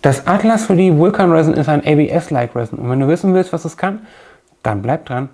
Das Atlas 3D Vulkan Resin ist ein ABS-like Resin und wenn du wissen willst, was es kann, dann bleib dran.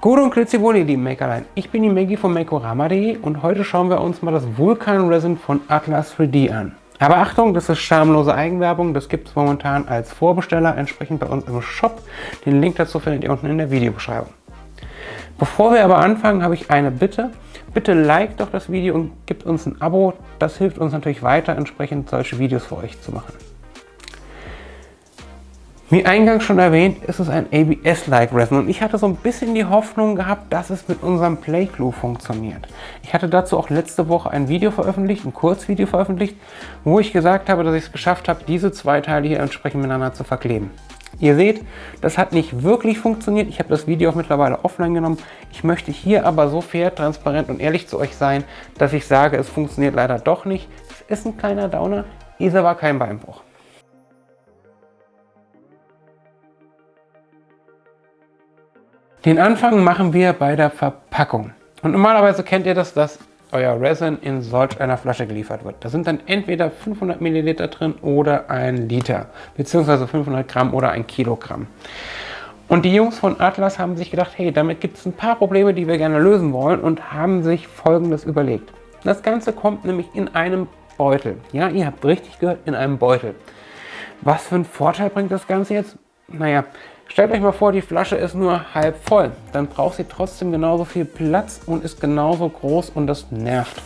Gute und wohl, ihr lieben Makerlein. Ich bin die Maggie von Makorama.de und heute schauen wir uns mal das Vulkan Resin von Atlas 3D an. Aber Achtung, das ist schamlose Eigenwerbung, das gibt es momentan als Vorbesteller entsprechend bei uns im Shop. Den Link dazu findet ihr unten in der Videobeschreibung. Bevor wir aber anfangen, habe ich eine Bitte. Bitte like doch das Video und gebt uns ein Abo. Das hilft uns natürlich weiter, entsprechend solche Videos für euch zu machen. Wie eingangs schon erwähnt, ist es ein ABS-like Resin und ich hatte so ein bisschen die Hoffnung gehabt, dass es mit unserem Play Glue funktioniert. Ich hatte dazu auch letzte Woche ein Video veröffentlicht, ein Kurzvideo veröffentlicht, wo ich gesagt habe, dass ich es geschafft habe, diese zwei Teile hier entsprechend miteinander zu verkleben. Ihr seht, das hat nicht wirklich funktioniert. Ich habe das Video auch mittlerweile offline genommen. Ich möchte hier aber so fair, transparent und ehrlich zu euch sein, dass ich sage, es funktioniert leider doch nicht. Es ist ein kleiner Downer, ist aber kein Beinbruch. Den Anfang machen wir bei der Verpackung. Und normalerweise kennt ihr das, dass euer Resin in solch einer Flasche geliefert wird. Da sind dann entweder 500 Milliliter drin oder ein Liter, beziehungsweise 500 Gramm oder ein Kilogramm. Und die Jungs von Atlas haben sich gedacht, hey, damit gibt es ein paar Probleme, die wir gerne lösen wollen und haben sich folgendes überlegt. Das Ganze kommt nämlich in einem Beutel. Ja, ihr habt richtig gehört, in einem Beutel. Was für einen Vorteil bringt das Ganze jetzt? Naja, stellt euch mal vor, die Flasche ist nur halb voll. Dann braucht sie trotzdem genauso viel Platz und ist genauso groß und das nervt.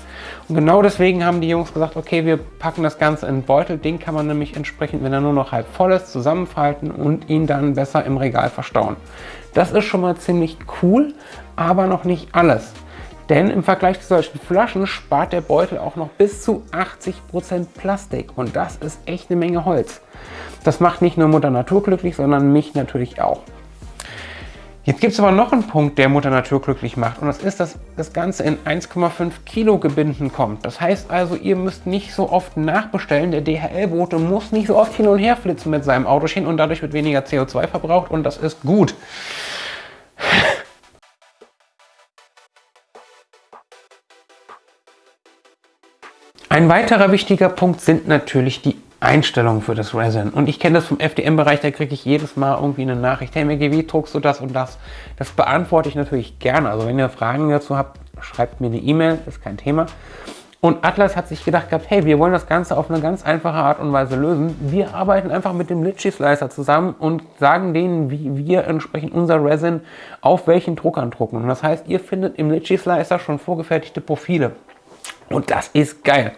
Und genau deswegen haben die Jungs gesagt, okay, wir packen das Ganze in einen Beutel. Den kann man nämlich entsprechend, wenn er nur noch halb voll ist, zusammenfalten und ihn dann besser im Regal verstauen. Das ist schon mal ziemlich cool, aber noch nicht alles. Denn im Vergleich zu solchen Flaschen spart der Beutel auch noch bis zu 80% Plastik und das ist echt eine Menge Holz. Das macht nicht nur Mutter Natur glücklich, sondern mich natürlich auch. Jetzt gibt es aber noch einen Punkt, der Mutter Natur glücklich macht und das ist, dass das Ganze in 1,5 Kilo Gebinden kommt. Das heißt also, ihr müsst nicht so oft nachbestellen. Der DHL-Bote muss nicht so oft hin und her flitzen mit seinem Autochen und dadurch wird weniger CO2 verbraucht und das ist gut. Ein weiterer wichtiger Punkt sind natürlich die Einstellungen für das Resin. Und ich kenne das vom FDM-Bereich, da kriege ich jedes Mal irgendwie eine Nachricht, hey wie druckst du das und das? Das beantworte ich natürlich gerne. Also wenn ihr Fragen dazu habt, schreibt mir eine E-Mail, ist kein Thema. Und Atlas hat sich gedacht gehabt, hey, wir wollen das Ganze auf eine ganz einfache Art und Weise lösen. Wir arbeiten einfach mit dem Litchi Slicer zusammen und sagen denen, wie wir entsprechend unser Resin auf welchen Druckern drucken. Und das heißt, ihr findet im Litchi Slicer schon vorgefertigte Profile. Und das ist geil.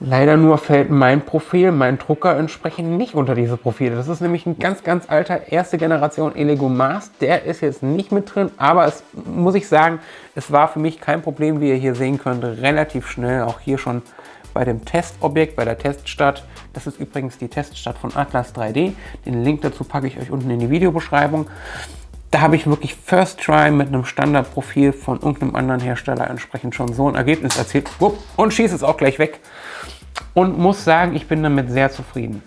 Leider nur fällt mein Profil, mein Drucker entsprechend nicht unter diese Profile. Das ist nämlich ein ganz, ganz alter erste Generation Elego Mars. Der ist jetzt nicht mit drin, aber es muss ich sagen, es war für mich kein Problem, wie ihr hier sehen könnt, relativ schnell. Auch hier schon bei dem Testobjekt, bei der Teststadt. Das ist übrigens die Teststadt von Atlas 3D. Den Link dazu packe ich euch unten in die Videobeschreibung. Da habe ich wirklich First Try mit einem Standardprofil von irgendeinem anderen Hersteller entsprechend schon so ein Ergebnis erzielt. Und schieße es auch gleich weg. Und muss sagen, ich bin damit sehr zufrieden.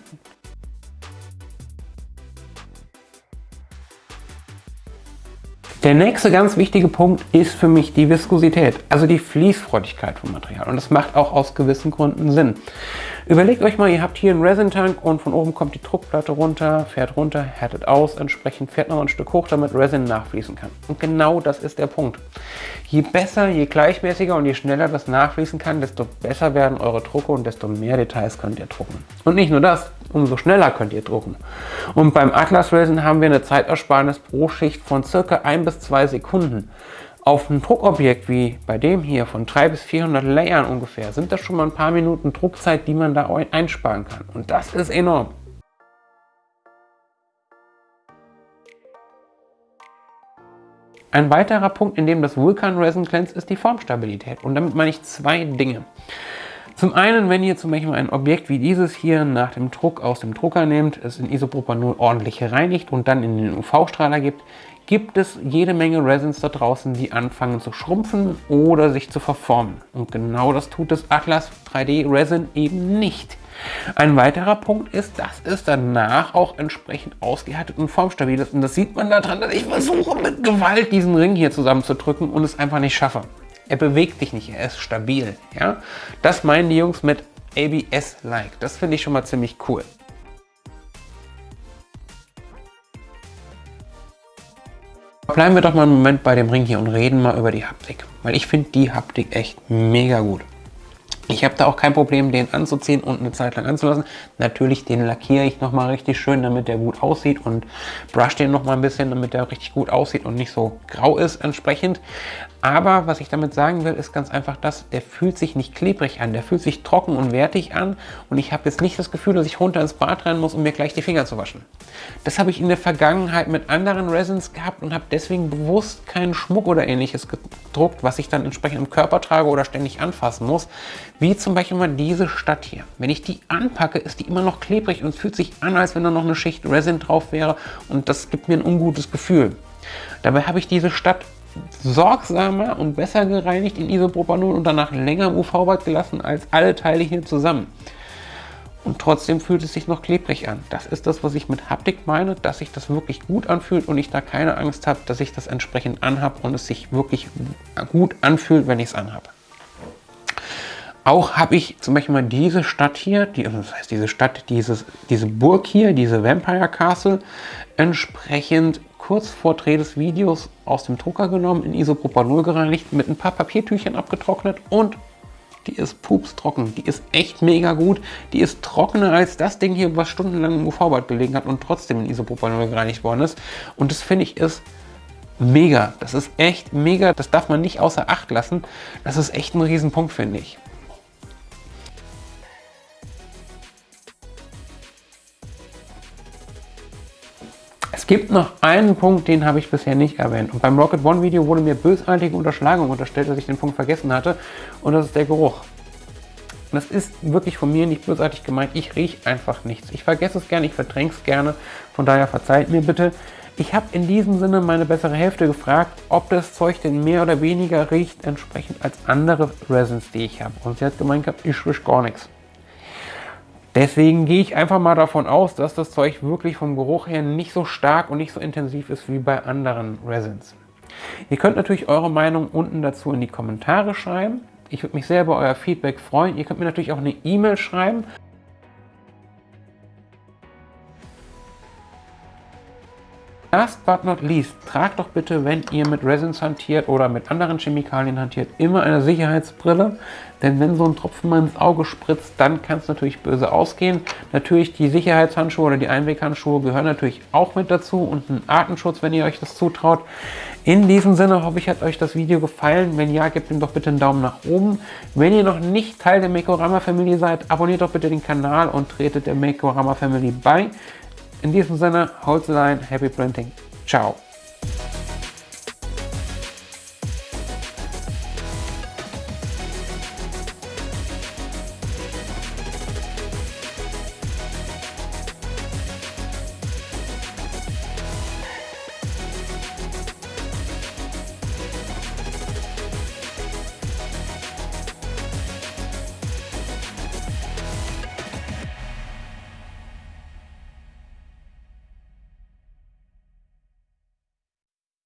Der nächste ganz wichtige Punkt ist für mich die Viskosität, also die Fließfreudigkeit vom Material. Und das macht auch aus gewissen Gründen Sinn. Überlegt euch mal, ihr habt hier einen Resin-Tank und von oben kommt die Druckplatte runter, fährt runter, härtet aus, entsprechend fährt noch ein Stück hoch, damit Resin nachfließen kann. Und genau das ist der Punkt. Je besser, je gleichmäßiger und je schneller das nachfließen kann, desto besser werden eure Drucke und desto mehr Details könnt ihr drucken. Und nicht nur das, umso schneller könnt ihr drucken. Und beim Atlas Resin haben wir eine Zeitersparnis pro Schicht von circa 1 bis 2 Sekunden. Auf einem Druckobjekt wie bei dem hier von 300 bis 400 Layern ungefähr sind das schon mal ein paar Minuten Druckzeit, die man da einsparen kann. Und das ist enorm. Ein weiterer Punkt, in dem das Vulkan Resin glänzt, ist die Formstabilität. Und damit meine ich zwei Dinge. Zum einen, wenn ihr zum Beispiel ein Objekt wie dieses hier nach dem Druck aus dem Drucker nehmt, es in Isopropanol ordentlich reinigt und dann in den UV-Strahler gibt, gibt es jede Menge Resins da draußen, die anfangen zu schrumpfen oder sich zu verformen. Und genau das tut das Atlas 3D Resin eben nicht. Ein weiterer Punkt ist, dass es danach auch entsprechend ausgehärtet und formstabil ist. Und das sieht man daran, dass ich versuche mit Gewalt diesen Ring hier zusammenzudrücken und es einfach nicht schaffe. Er bewegt sich nicht, er ist stabil. Ja? Das meinen die Jungs mit ABS-like. Das finde ich schon mal ziemlich cool. Bleiben wir doch mal einen Moment bei dem Ring hier und reden mal über die Haptik. Weil ich finde die Haptik echt mega gut. Ich habe da auch kein Problem, den anzuziehen und eine Zeit lang anzulassen. Natürlich, den lackiere ich nochmal richtig schön, damit der gut aussieht und brush den nochmal ein bisschen, damit der richtig gut aussieht und nicht so grau ist entsprechend. Aber was ich damit sagen will, ist ganz einfach das, der fühlt sich nicht klebrig an, der fühlt sich trocken und wertig an und ich habe jetzt nicht das Gefühl, dass ich runter ins Bad rennen muss, um mir gleich die Finger zu waschen. Das habe ich in der Vergangenheit mit anderen Resins gehabt und habe deswegen bewusst keinen Schmuck oder ähnliches gedruckt, was ich dann entsprechend im Körper trage oder ständig anfassen muss, wie zum Beispiel mal diese Stadt hier. Wenn ich die anpacke, ist die immer noch klebrig und es fühlt sich an, als wenn da noch eine Schicht Resin drauf wäre und das gibt mir ein ungutes Gefühl. Dabei habe ich diese Stadt sorgsamer und besser gereinigt in Isopropanol und danach länger im UV-Bad gelassen als alle Teile hier zusammen. Und trotzdem fühlt es sich noch klebrig an. Das ist das, was ich mit Haptik meine, dass sich das wirklich gut anfühlt und ich da keine Angst habe, dass ich das entsprechend anhab und es sich wirklich gut anfühlt, wenn ich es anhabe. Auch habe ich zum Beispiel mal diese Stadt hier, die, das heißt diese Stadt, dieses, diese Burg hier, diese Vampire Castle, entsprechend kurz vor Dreh des Videos aus dem Drucker genommen, in Isopropanol gereinigt, mit ein paar Papiertüchern abgetrocknet und die ist pups trocken. Die ist echt mega gut. Die ist trockener als das Ding hier, was stundenlang im UV-Bad gelegen hat und trotzdem in Isopropanol gereinigt worden ist. Und das finde ich ist mega. Das ist echt mega. Das darf man nicht außer Acht lassen. Das ist echt ein Riesenpunkt, finde ich. Gibt noch einen Punkt, den habe ich bisher nicht erwähnt. Und beim Rocket One Video wurde mir bösartige Unterschlagung unterstellt, dass ich den Punkt vergessen hatte. Und das ist der Geruch. Das ist wirklich von mir nicht bösartig gemeint. Ich rieche einfach nichts. Ich vergesse es gerne, ich verdränge es gerne. Von daher verzeiht mir bitte. Ich habe in diesem Sinne meine bessere Hälfte gefragt, ob das Zeug denn mehr oder weniger riecht, entsprechend als andere Resins, die ich habe. Und sie hat gemeint ich rieche gar nichts. Deswegen gehe ich einfach mal davon aus, dass das Zeug wirklich vom Geruch her nicht so stark und nicht so intensiv ist wie bei anderen Resins. Ihr könnt natürlich eure Meinung unten dazu in die Kommentare schreiben. Ich würde mich sehr über euer Feedback freuen. Ihr könnt mir natürlich auch eine E-Mail schreiben Last but not least, tragt doch bitte, wenn ihr mit Resins hantiert oder mit anderen Chemikalien hantiert, immer eine Sicherheitsbrille. Denn wenn so ein Tropfen mal ins Auge spritzt, dann kann es natürlich böse ausgehen. Natürlich die Sicherheitshandschuhe oder die Einweghandschuhe gehören natürlich auch mit dazu und ein Artenschutz, wenn ihr euch das zutraut. In diesem Sinne hoffe ich, hat euch das Video gefallen. Wenn ja, gebt ihm doch bitte einen Daumen nach oben. Wenn ihr noch nicht Teil der Makeorama Family seid, abonniert doch bitte den Kanal und tretet der Makeorama Family bei. In diesem Sinne, Holzlein, Happy Printing. Ciao.